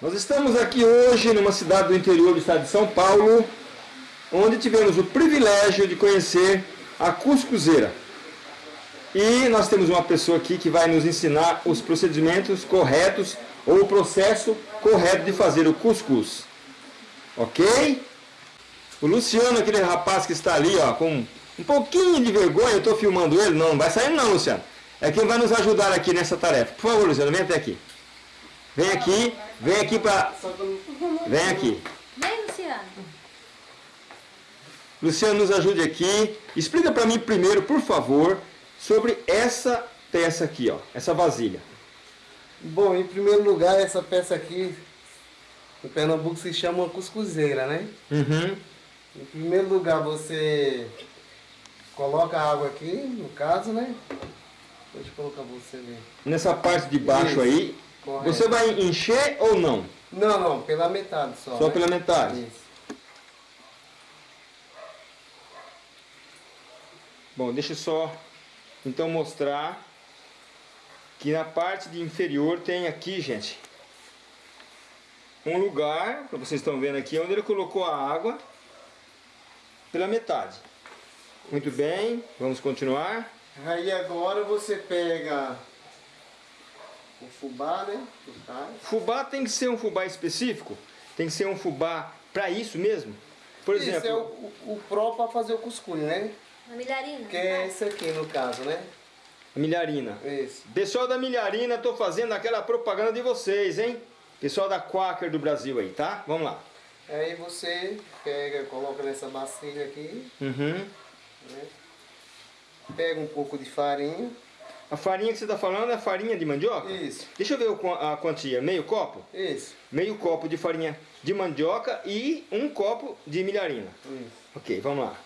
Nós estamos aqui hoje numa cidade do interior do estado de São Paulo, onde tivemos o privilégio de conhecer a cuscuzeira. E nós temos uma pessoa aqui que vai nos ensinar os procedimentos corretos ou o processo correto de fazer o cuscuz. Ok? O Luciano, aquele rapaz que está ali, ó, com um pouquinho de vergonha, eu estou filmando ele, não, não vai sair não, Luciano. É quem vai nos ajudar aqui nessa tarefa. Por favor, Luciano, vem até aqui. Vem aqui, vem aqui para... Vem aqui. Vem, Luciano. Luciano, nos ajude aqui. Explica para mim primeiro, por favor, sobre essa peça aqui, ó, essa vasilha. Bom, em primeiro lugar, essa peça aqui, no Pernambuco se chama uma cuscuzeira, né? Uhum. Em primeiro lugar, você coloca a água aqui, no caso, né? Deixa eu colocar pra você ver. Nessa parte de baixo Isso, aí, correto. você vai encher ou não? Não, não, pela metade só. Só né? pela metade? Isso. Bom, deixa eu só então mostrar que na parte de inferior tem aqui, gente, um lugar, como vocês estão vendo aqui, onde ele colocou a água pela metade. Muito bem, vamos continuar. Aí agora você pega o fubá, né? caso. Fubá tem que ser um fubá específico? Tem que ser um fubá para isso mesmo? Por Isso exemplo, é o, o, o pró para fazer o cuscuz, né? Na milharina. Que é esse aqui no caso, né? a milharina. Esse. Pessoal da milharina, estou fazendo aquela propaganda de vocês, hein? Pessoal da Quaker do Brasil aí, tá? Vamos lá. Aí você pega, coloca nessa bacia aqui, Uhum. né? Pega um pouco de farinha. A farinha que você está falando é farinha de mandioca? Isso. Deixa eu ver a quantia. Meio copo? Isso. Meio copo de farinha de mandioca e um copo de milharina. Isso. Ok, vamos lá.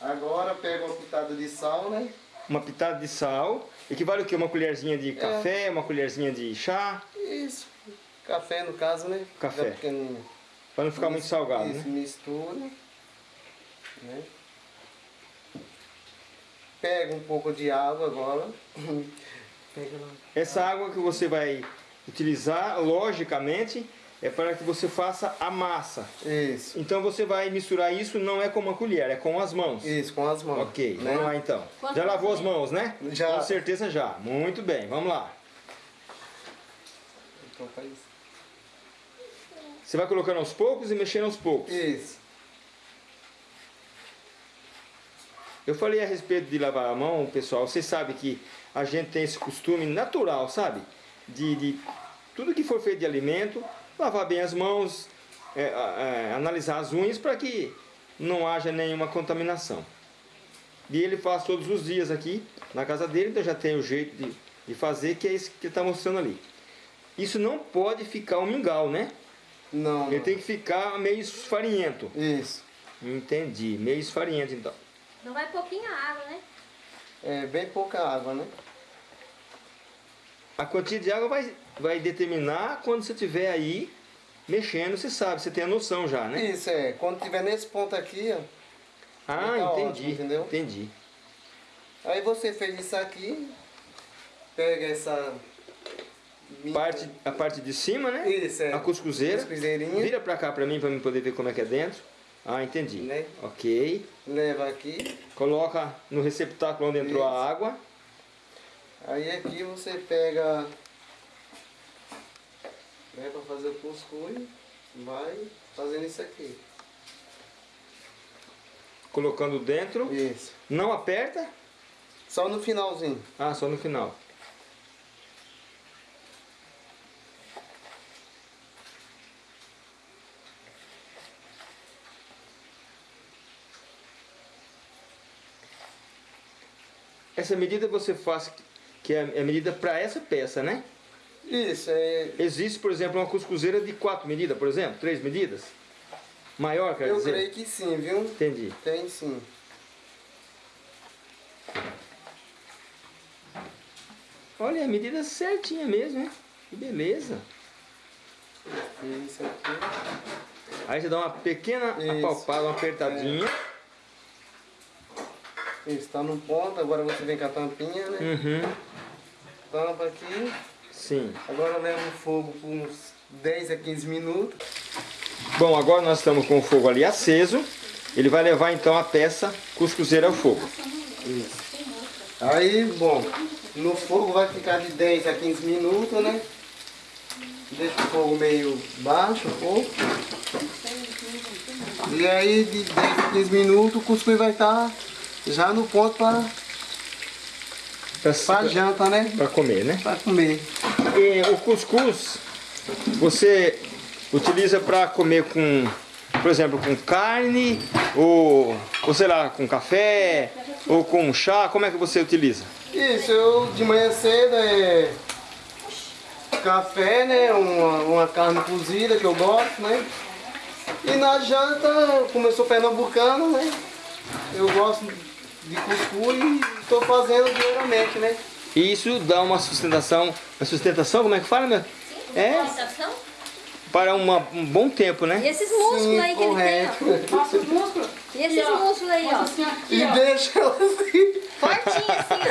Agora pega uma pitada de sal, né? Uma pitada de sal. Equivale o quê? Uma colherzinha de café, uma colherzinha de chá, Isso. Café no caso, né? Café. Para não ficar muito salgado, Isso, né? mistura. Né? Pega um pouco de água agora. Essa água que você vai utilizar, logicamente, é para que você faça a massa. Isso. Então você vai misturar isso, não é com uma colher, é com as mãos. Isso, com as mãos. Ok, né? vamos lá então. Quanto Já lavou as mãos, né? Já. Com certeza já. Muito bem, vamos lá. Então faz Você vai colocando aos poucos e mexendo aos poucos. isso. Eu falei a respeito de lavar a mão, pessoal. Vocês sabem que a gente tem esse costume natural, sabe? De, de tudo que for feito de alimento, lavar bem as mãos, é, é, analisar as unhas para que não haja nenhuma contaminação. E ele faz todos os dias aqui na casa dele, então já tem o jeito de, de fazer, que é isso que ele está mostrando ali. Isso não pode ficar um mingau, né? Não, Ele não. tem que ficar meio esfarinhento. Isso. Entendi, meio esfarinhento então. Não vai pouquinha água, né? É bem pouca água, né? A quantia de água vai, vai determinar quando você estiver aí mexendo, você sabe, você tem a noção já, né? Isso, é. Quando tiver nesse ponto aqui, ó. Ah, Tá entendi, ótimo, entendeu? entendi. Aí você fez isso aqui. Pega essa... Parte, a parte de cima, né? Isso, é. A cuscuzeira. Cuscuzeirinha. Vira pra cá pra mim, pra mim poder ver como é que é dentro. Ah, entendi. Né? Ok. Leva aqui. Coloca no receptáculo onde entrou a Isso. água. Aí aqui você pega... Né, pra fazer o cuscuz. Vai fazendo isso aqui. Colocando dentro. Isso. Não aperta. Só no finalzinho. Ah, só no final. Essa medida você faz, que é a medida para essa peça, né? Isso, é... Existe, por exemplo, uma cuscuzeira de quatro medidas, por exemplo, três medidas? Maior, quer Eu dizer? creio que sim, viu? Entendi. Tem sim. Olha, a medida certinha mesmo, né? Que beleza. Isso aqui. Aí você dá uma pequena Isso. apalpada, uma apertadinha. Isso, tá no ponto, agora você vem com a tampinha, né? Uhum. Tampa aqui. Sim. Agora leva o fogo por uns 10 a 15 minutos. Bom, agora nós estamos com o fogo ali aceso. Ele vai levar então a peça cuscuzeira ao fogo. Aí, bom, no fogo vai ficar de 10 a 15 minutos, né? Deixa o fogo meio baixo, um pouco. E aí, de 10 a 15 minutos, o cuscuz vai estar já no ponto para Pra, janta, né? pra comer, né? Para comer. E o cuscuz você utiliza para comer com, por exemplo, com carne ou, ou sei lá, com café ou com chá. Como é que você utiliza? Isso, eu de manhã cedo é café, né? Uma, uma carne cozida que eu gosto, né? E na janta, como eu sou pernambucano, né? Eu gosto de cuscuz e estou fazendo diariamente, né? E isso dá uma sustentação, uma sustentação, como é que fala, meu? É, Sensação? para uma, um bom tempo, E né? esses músculos Sim, aí que ele tem, correto. ó. Os músculos. E esses músculos aí, ó. Assim, aqui, E ó. deixa ela assim. Fortinho assim,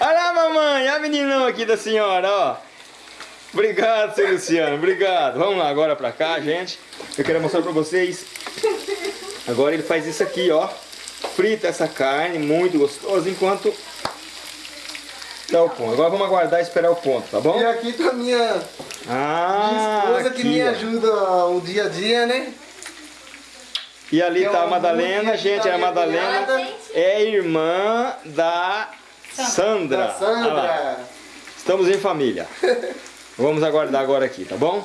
ó. Olha lá, mamãe, olha a meninão aqui da senhora, ó. Obrigado, seu Luciano, obrigado. Vamos lá agora pra cá, gente. Eu quero mostrar pra vocês. Agora ele faz isso aqui, ó. Frita essa carne, muito gostoso, enquanto dá o ponto. Agora vamos aguardar e esperar o ponto, tá bom? E aqui tá minha, minha Ah, esposa que aqui, me ó. ajuda o dia a dia, né? E ali Que tá é a um Madalena, gente, a da minha Madalena é irmã da Sandra. Da. Sandra. Estamos em família. Vamos aguardar agora aqui, tá bom?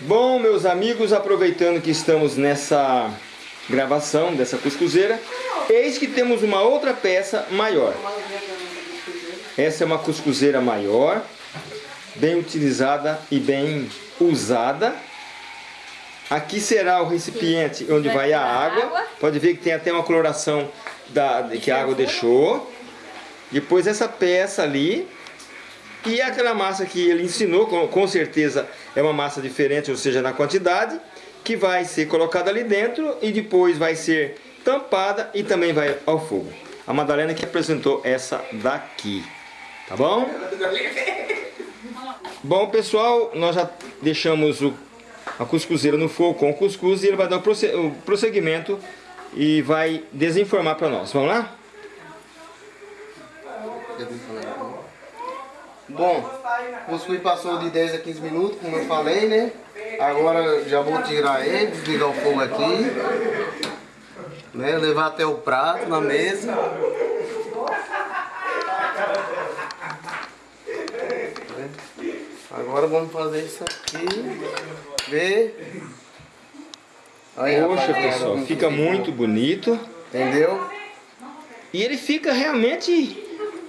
Bom, meus amigos, aproveitando que estamos nessa gravação dessa cuscuzeira, eis que temos uma outra peça maior. Essa é uma cuscuzeira maior, bem utilizada e bem usada. Aqui será o recipiente onde Vai a água. Pode ver que tem até uma coloração da, que a água deixou. Depois essa peça ali. E aquela massa que ele ensinou, com, com certeza é uma massa diferente, ou seja, na quantidade, que vai ser colocada ali dentro e depois vai ser tampada e também vai ao fogo. A Madalena que apresentou essa daqui, tá bom? Bom pessoal, nós já deixamos o, a cuscuzeira no fogo com o cuscuz e ele vai dar o prosse- o prosseguimento e vai desinformar para nós. Vamos lá? Bom, o cuscuz passou de 10 a 15 minutos, como eu falei, né? Agora já vou tirar ele, desligar o fogo aqui. Né? Levar até o prato na mesa. Agora vamos fazer isso aqui. Ver. Aí, Poxa pessoal, fica muito bonito. Entendeu? E ele fica realmente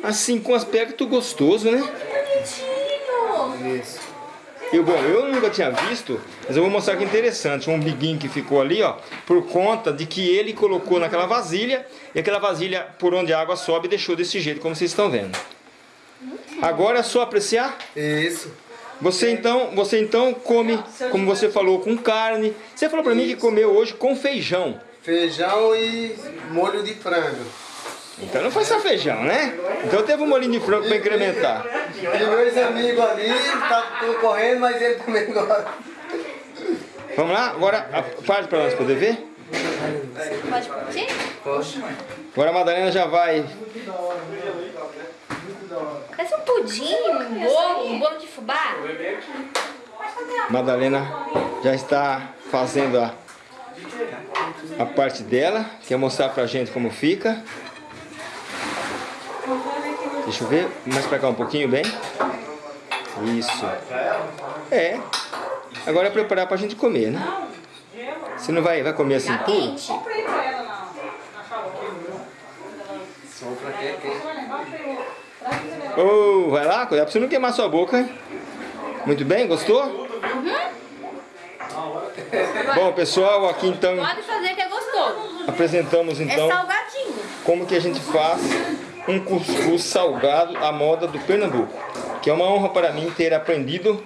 assim com aspecto gostoso, né? Bonitinho. Isso. Eu, bom, eu nunca tinha visto, mas eu vou mostrar que interessante. Um biguinho que ficou ali, ó, por conta de que ele colocou naquela vasilha e aquela vasilha por onde a água sobe deixou desse jeito, como vocês estão vendo. Agora é só apreciar. Isso. Você então, você então come, como você falou, com carne. Você falou pra mim que comeu hoje com feijão. Feijão e molho de frango. Então não foi só feijão, né? Então teve um molinho de frango para incrementar. E meus amigos ali tá concorrendo, mas ele também gosta. Vamos lá? Agora a parte para nós poder ver. Pode curtir? Poxa. Agora a Madalena já vai. Parece um pudim, um bolo, um bolo de fubá. Madalena já está fazendo a, a parte dela. Quer mostrar pra gente como fica. Deixa eu ver. Mais pra cá um pouquinho, bem. Isso. É. Agora é preparar pra gente comer, né? Você não vai, vai comer assim puro? pra quê? Ô, vai lá, cuidado pra você não queimar sua boca, hein? Muito bem, gostou? Bom, pessoal, aqui então Pode fazer que é gostoso. apresentamos É então salgadinho. como que a gente faz um cuscuz salgado à moda do Pernambuco. Que é uma honra para mim ter aprendido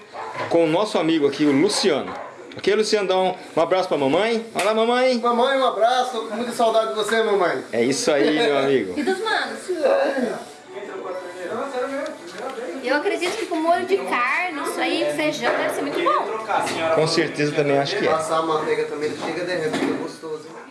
com o nosso amigo aqui, o Luciano. Ok, Luciano? Dá um, um abraço para a mamãe. Olá, mamãe. Mamãe, um abraço. Tô com muita saudade de você, mamãe. É isso aí, meu amigo. E dos manos? Eu Eu acredito que com molho de carne, isso aí, feijão, deve ser muito bom. Com certeza também acho que é. Passar a manteiga também, ele chega derretendo, fica gostoso. hein?